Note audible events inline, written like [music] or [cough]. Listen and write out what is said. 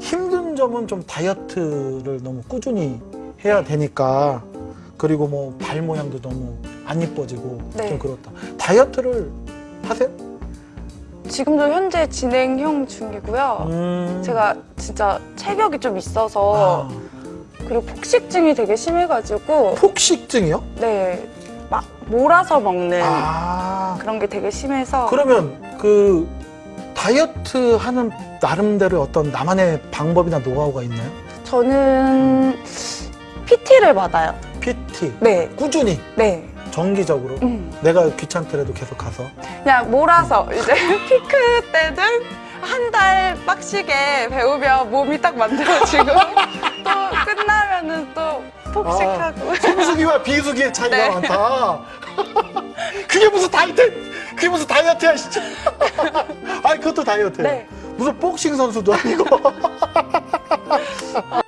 힘든 점은 좀 다이어트를 너무 꾸준히 해야 되니까 그리고 뭐 발 모양도 너무 안 이뻐지고 네. 좀 그렇다. 다이어트를 하세요? 지금도 현재 진행형 중이고요. 음. 제가 진짜 체격이 좀 있어서 아, 그리고 폭식증이 되게 심해가지고 폭식증이요? 네, 막 몰아서 먹는 아 그런 게 되게 심해서 그러면 그 다이어트 하는 나름대로 어떤 나만의 방법이나 노하우가 있나요? 저는 PT를 받아요. PT 네, 꾸준히 네. 정기적으로 음. 내가 귀찮더라도 계속 가서 그냥 몰아서 이제 [laughs] 피크 때는 한 달 빡시게 배우면 몸이 딱 만들어지고 [laughs] 또 끝나면은 또 폭식하고 성수기와 비수기의 차이가 네. 많다. [laughs] 그게 무슨 다이어트? 다이어트야 진짜. [laughs] 아니 그것도 다이어트예요. 네. 무슨 복싱 선수도 아니고. [laughs]